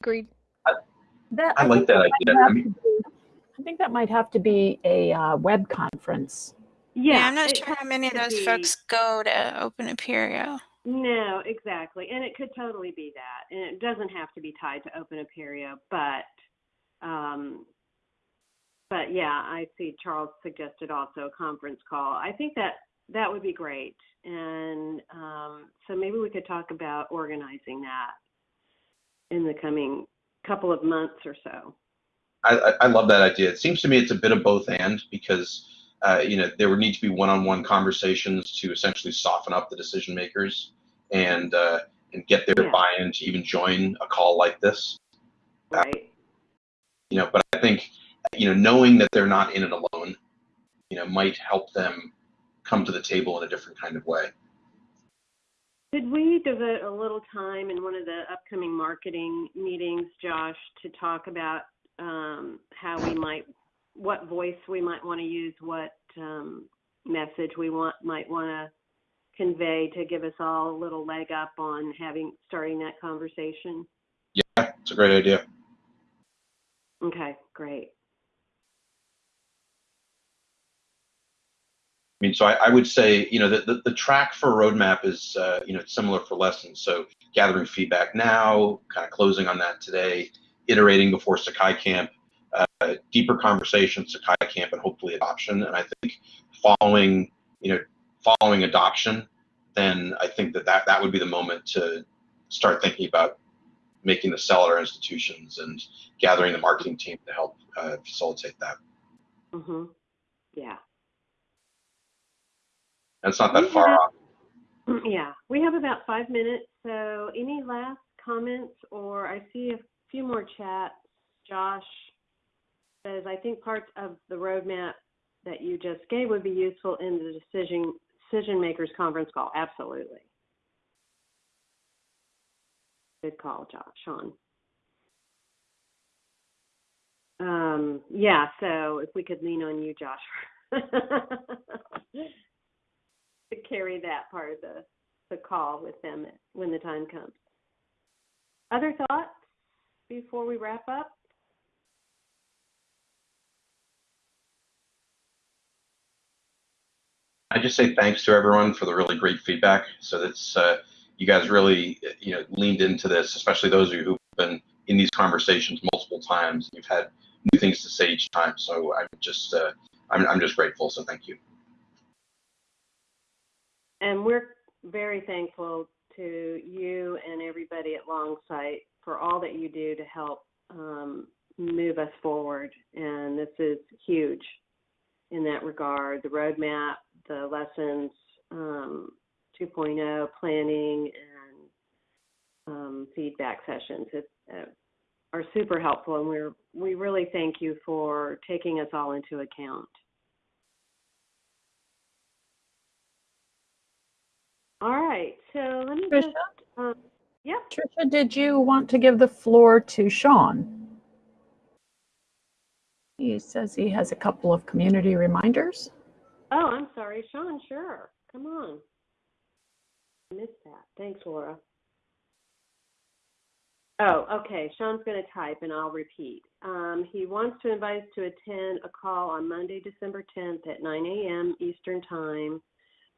agreed. That, I like think that might idea. I have mean- to be- I think that might have to be a uh, web conference. Yeah, I'm not sure how many of those be- folks go to Open Apereo. No, exactly. And it could totally be that. And it doesn't have to be tied to Open Apereo, but um but yeah, I see Charles suggested also a conference call. I think that that would be great. And um so maybe we could talk about organizing that in the coming couple of months or so. I, I, love that idea. It seems to me it's a bit of both and because uh, you know there would need to be one-on-one conversations to essentially soften up the decision makers and uh, and get their Yeah. buy-in to even join a call like this. Right. You know, but I think you know knowing that they're not in it alone, you know, might help them come to the table in a different kind of way. Could we devote a little time in one of the upcoming marketing meetings, Josh, to talk about um, how we might, what voice we might want to use, what um, message we want might want to convey to give us all a little leg up on having starting that conversation? Yeah, it's a great idea. Okay, great. I mean, so I, I would say, you know, the, the, the track for roadmap is, uh, you know, similar for lessons. So gathering feedback now, kind of closing on that today, iterating before Sakai Camp, uh, deeper conversation, Sakai Camp, and hopefully adoption. And I think following, you know, following adoption, then I think that that, that would be the moment to start thinking about making the sell at our institutions and gathering the marketing team to help uh, facilitate that. Mm-hmm. Yeah. It's not that far Yeah. off. Yeah, we have about five minutes. So, any last comments? Or I see a few more chats. Josh says, I think parts of the roadmap that you just gave would be useful in the decision decision makers conference call. Absolutely. Good call, Jo- Sean. Um, yeah, so if we could lean on you, Josh, to carry that part of the, the call with them when the time comes. Other thoughts before we wrap up? I just say thanks to everyone for the really great feedback. So that's uh, you guys really you know leaned into this, especially those of you who've been in these conversations multiple times. You've had new things to say each time. So I'm just uh, I'm I'm just grateful. So thank you. And we're very thankful to you and everybody at Longsight for all that you do to help um, move us forward. And this is huge in that regard. The roadmap, the lessons um, 2.0 planning, and um, feedback sessions it, uh, are super helpful. And we're we really thank you for taking us all into account. All right, so let me Trisha? just, um, yeah, Tricia, did you want to give the floor to Sean? He says he has a couple of community reminders. oh, I'm sorry, Sean, sure, come on. I missed that, thanks, Laura. Oh, okay, Sean's gonna type and I'll repeat. Um, he wants to invite us to attend a call on Monday, December tenth at nine AM Eastern Time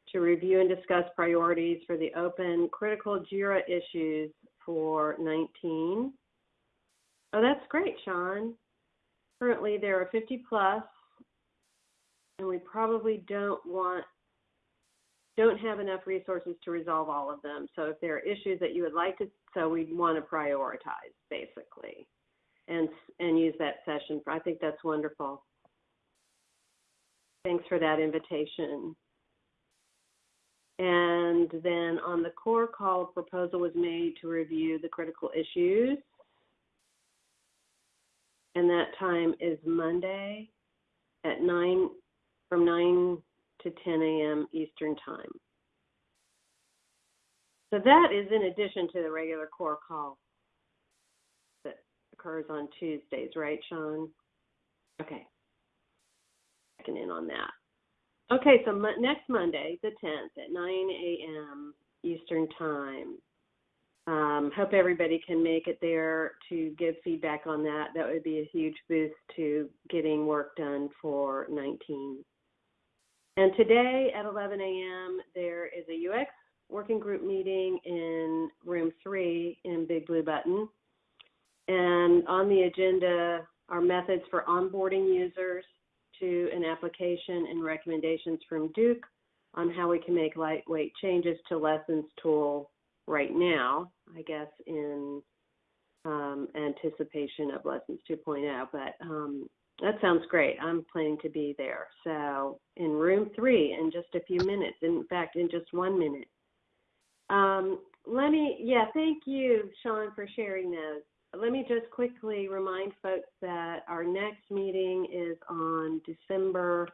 to review and discuss priorities for the open critical JIRA issues for nineteen. Oh, that's great, Sean. Currently, there are fifty plus, and we probably don't want, don't have enough resources to resolve all of them. So if there are issues that you would like to, so we'd want to prioritize, basically, and, and use that session. I think that's wonderful. Thanks for that invitation. And then on the core call, a proposal was made to review the critical issues. And that time is Monday at nine, from nine to ten AM Eastern Time. So that is in addition to the regular core call that occurs on Tuesdays, right, Sean? Okay. Checking in on that. Okay, so mo- next Monday, the 10th at 9 a.m. Eastern Time. Um, hope everybody can make it there to give feedback on that. That would be a huge boost to getting work done for 19. And today at 11 a.m., there is a UX working group meeting in room three in Big Blue Button. And on the agenda are methods for onboarding users to an application and recommendations from Duke on how we can make lightweight changes to lessons tool right now, I guess in um, anticipation of lessons 2.0. But um, that sounds great. I'm planning to be there. So in room three in just a few minutes, in fact, in just one minute. Um, let me, yeah, thank you, Sean, for sharing those. Let me just quickly remind folks that our next meeting is on December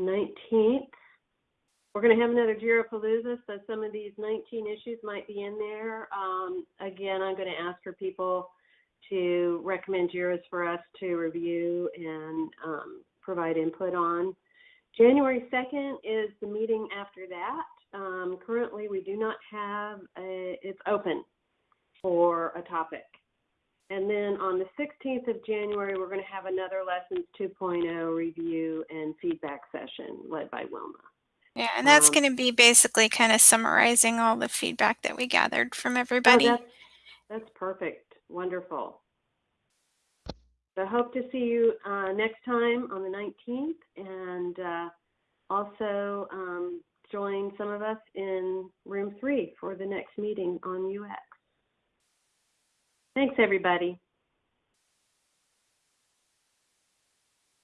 19th. We're going to have another Jirapalooza, so some of these 19 issues might be in there. Um, again, I'm going to ask for people to recommend JIRAs for us to review and um, provide input on. January 2nd is the meeting after that. Um, currently, we do not have a, it's open for a topic. And then on the 16th of January, we're going to have another Lessons 2.0 review and feedback session led by Wilma. Yeah, and that's Um, going to be basically kind of summarizing all the feedback that we gathered from Oh, everybody. that's, that's perfect. Wonderful. So I hope to see you uh, next time on the 19th and uh, also um, join some of us in room three for the next meeting on UX. Thanks, everybody.